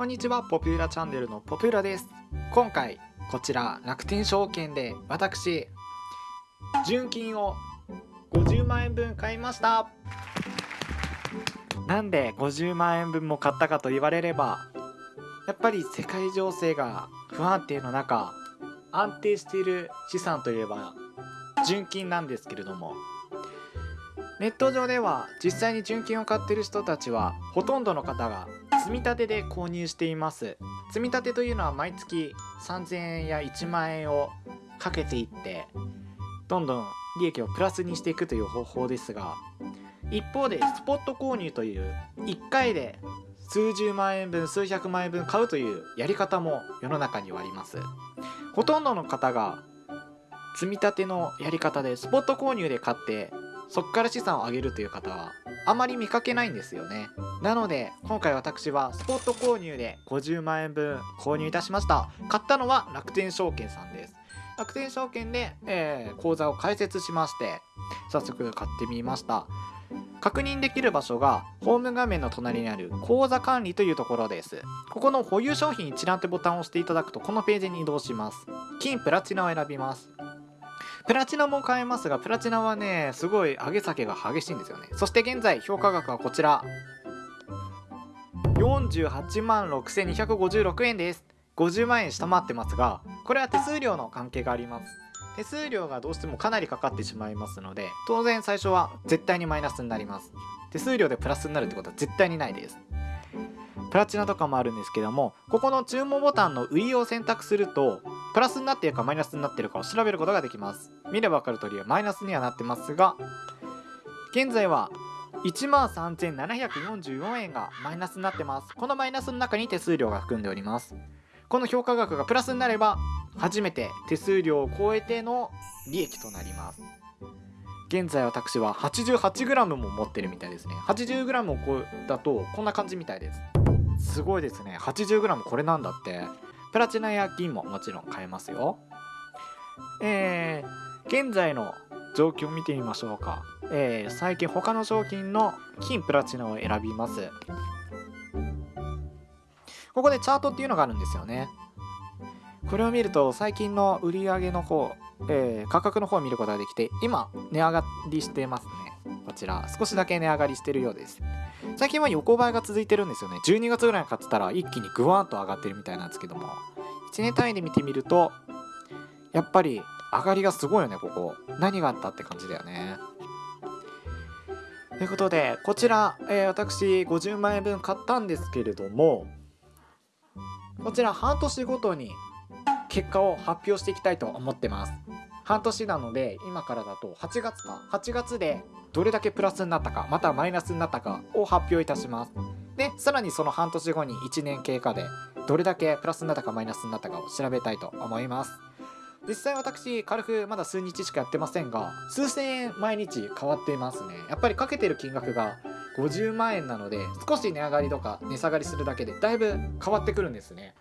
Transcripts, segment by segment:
こんにちは。ポピュラチャンネルのポピュラです。今回こちら楽天証券で私純金を50万円分買いました。なんで50万円分も買ったかと言われればやっぱり世界情勢が不安定の中安定している資産といえば純金なんですけれどもネット上では実際に純金を買ってる人たちはほとんどの方が積み立てで購入しています。積み立てというのは毎月3000円や1万円をかけていってどんどん利益をプラスにしていくという方法ですが一方でスポット購入という1回で数十万円分数百万円分買うというやり方も世の中にはあります。ほとんどの方が積み立てのやり方でスポット購入で買ってそこから資産を上げるという方はあまり見かけないんですよね。なので今回私はスポット購入で50万円分購入いたしました。買ったのは楽天証券さんです。楽天証券で、えー、口座を開設しまして早速買ってみました。確認できる場所がホーム画面の隣にある口座管理というところです。ここの保有商品一覧ってボタンを押していただくとこのページに移動します。金プラチナを選びます。プラチナも買えますが、プラチナはね、すごい上げ下げが激しいんですよね。そして現在、評価額はこちら。48万6256円です。50万円下回ってますが、これは手数料の関係があります。手数料がどうしてもかなりかかってしまいますので、当然最初は絶対にマイナスになります。手数料でプラスになるってことは絶対にないです。プラチナとかもあるんですけどもここの注文ボタンの上を選択するとプラスになっているかマイナスになっているかを調べることができます。見れば分かる通りマイナスにはなってますが現在は1万3744円がマイナスになってます。このマイナスの中に手数料が含んでおります。この評価額がプラスになれば初めて手数料を超えての利益となります。現在私は 88g も持ってるみたいですね。80g を超えだとこんな感じみたいです。すごいですね。80g これなんだって。プラチナや銀ももちろん買えますよ。えー、現在の状況を見てみましょうか、えー、最近他の商品の金プラチナを選びます。ここでチャートっていうのがあるんですよね。これを見ると最近の売り上げの方、えー、価格の方を見ることができて今値上がりしてます。こちら少しだけ値上がりしてるようです。最近は横ばいが続いてるんですよね。12月ぐらいに買ってたら一気にグワーンと上がってるみたいなんですけども。1年単位で見てみるとやっぱり上がりがすごいよねここ。何があったって感じだよね。ということでこちら、えー、私50万円分買ったんですけれどもこちら半年ごとに結果を発表していきたいと思ってます。半年なので今からだと8月か。8月でどれだけプラスになったかまたマイナスになったかを発表いたします。でさらにその半年後に1年経過でどれだけプラスになったかマイナスになったかを調べたいと思います。実際私軽くまだ数日しかやってませんが数千円毎日変わっていますね。やっぱりかけてる金額が50万円なので少し値上がりとか値下がりするだけでだいぶ変わってくるんですね。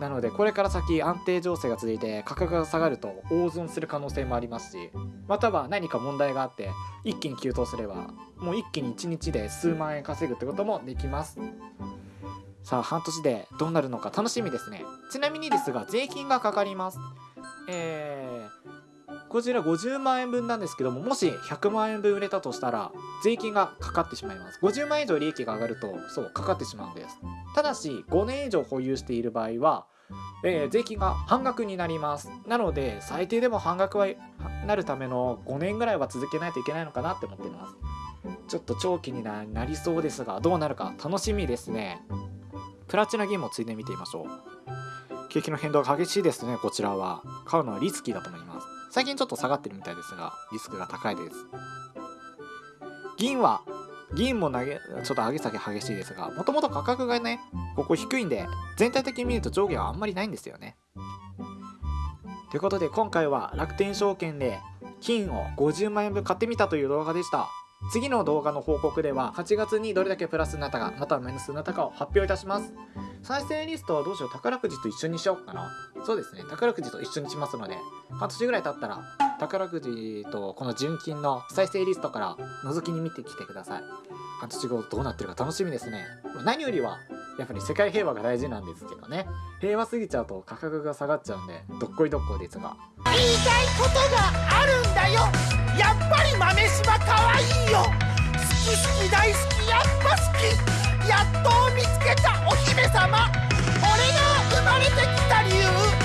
なのでこれから先安定情勢が続いて価格が下がると大損する可能性もありますしまたは何か問題があって一気に急騰すればもう一気に1日で数万円稼ぐってこともできます。さあ半年でどうなるのか楽しみですね。ちなみにですが税金がかかります。えー、こちら50万円分なんですけどももし100万円分売れたとしたら税金がかかってしまいます。50万円以上利益が上がるとそうかかってしまうんです。ただし5年以上保有している場合は、えー、税金が半額になります。なので最低でも半額はなるための5年ぐらいは続けないといけないのかなって思っています。ちょっと長期になりそうですがどうなるか楽しみですね。プラチナ銀もついで見てみましょう。景気の変動が激しいですねこちらは。買うのはリスキーだと思います。最近ちょっと下がってるみたいですがリスクが高いです。銀は銀も投げちょっと上げ下げ激しいですがもともと価格がねここ低いんで全体的に見ると上下はあんまりないんですよね。ということで今回は楽天証券で金を50万円分買ってみたという動画でした。次の動画の報告では8月にどれだけプラスになったかまたはマイナスになったかを発表いたします。再生リストはどうしよう宝くじと一緒にしようかな。そうですね。宝くじと一緒にしますので半年ぐらい経ったら宝くじとこの純金の再生リストから覗きに見てきてください。半年後どうなってるか楽しみですね。何よりはやっぱり世界平和が大事なんですけどね。平和すぎちゃうと価格が下がっちゃうんでどっこいどっこいですが。言いたいことがあるんだよ。好き大好きやっぱ好き。やっと見つけたお姫様。俺が生まれてきた理由。